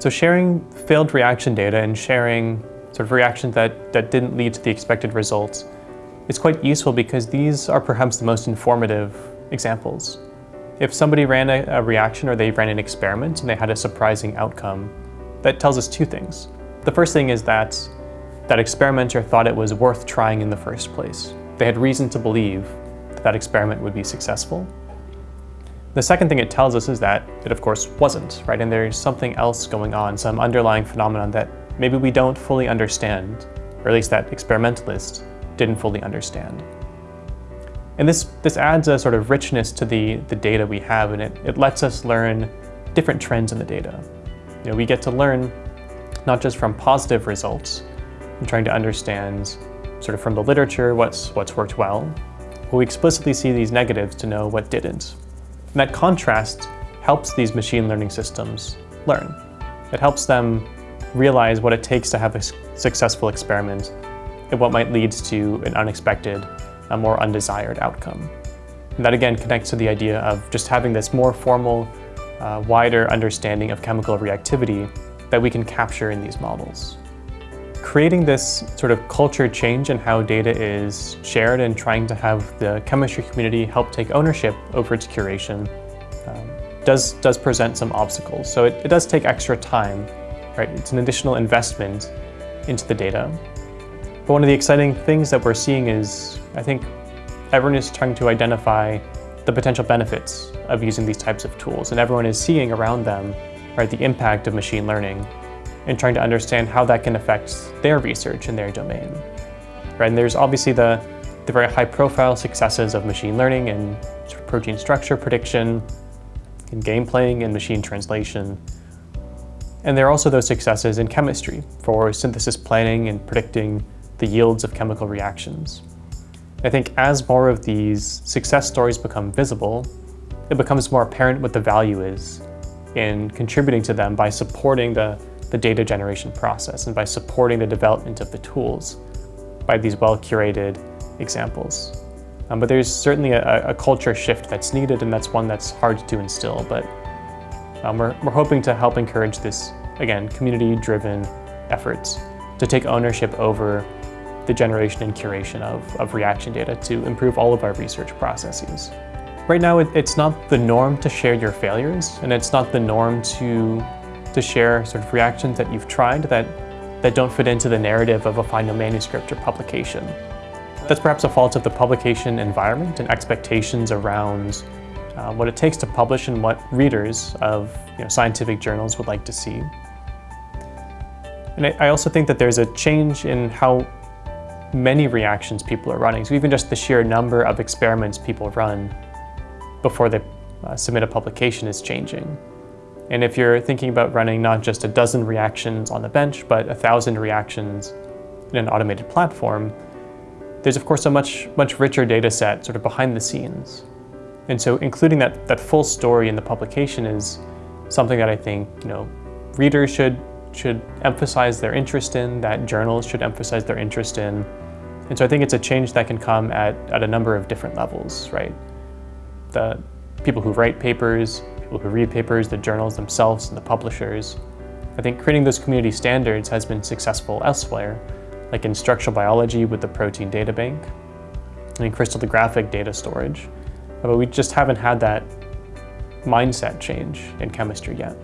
So sharing failed reaction data and sharing sort of reactions that, that didn't lead to the expected results is quite useful because these are perhaps the most informative examples. If somebody ran a, a reaction or they ran an experiment and they had a surprising outcome, that tells us two things. The first thing is that that experimenter thought it was worth trying in the first place. They had reason to believe that that experiment would be successful. The second thing it tells us is that it of course wasn't, right? And there's something else going on, some underlying phenomenon that maybe we don't fully understand, or at least that experimentalists didn't fully understand. And this, this adds a sort of richness to the, the data we have, and it, it lets us learn different trends in the data. You know, we get to learn not just from positive results, and trying to understand sort of from the literature what's, what's worked well, but we explicitly see these negatives to know what didn't. And that contrast helps these machine learning systems learn. It helps them realize what it takes to have a successful experiment and what might lead to an unexpected, a more undesired outcome. And that again connects to the idea of just having this more formal, uh, wider understanding of chemical reactivity that we can capture in these models. Creating this sort of culture change in how data is shared and trying to have the chemistry community help take ownership over its curation um, does, does present some obstacles. So it, it does take extra time right? It's an additional investment into the data. But one of the exciting things that we're seeing is, I think, everyone is trying to identify the potential benefits of using these types of tools, and everyone is seeing around them, right, the impact of machine learning and trying to understand how that can affect their research in their domain. Right? And there's obviously the, the very high-profile successes of machine learning and protein structure prediction, in game playing and machine translation, and there are also those successes in chemistry for synthesis planning and predicting the yields of chemical reactions. I think as more of these success stories become visible, it becomes more apparent what the value is in contributing to them by supporting the, the data generation process and by supporting the development of the tools by these well-curated examples. Um, but there's certainly a, a culture shift that's needed and that's one that's hard to instill, but um, we're, we're hoping to help encourage this, again, community-driven efforts to take ownership over the generation and curation of, of reaction data to improve all of our research processes. Right now, it, it's not the norm to share your failures, and it's not the norm to, to share sort of reactions that you've tried that, that don't fit into the narrative of a final manuscript or publication. That's perhaps a fault of the publication environment and expectations around uh, what it takes to publish and what readers of you know, scientific journals would like to see. And I, I also think that there's a change in how many reactions people are running. So even just the sheer number of experiments people run before they uh, submit a publication is changing. And if you're thinking about running not just a dozen reactions on the bench, but a thousand reactions in an automated platform, there's of course a much, much richer data set sort of behind the scenes. And so including that, that full story in the publication is something that I think you know readers should, should emphasize their interest in, that journals should emphasize their interest in. And so I think it's a change that can come at, at a number of different levels, right? The people who write papers, who read papers, the journals themselves, and the publishers. I think creating those community standards has been successful elsewhere, like in structural biology with the protein data bank, and in crystallographic data storage. But we just haven't had that mindset change in chemistry yet.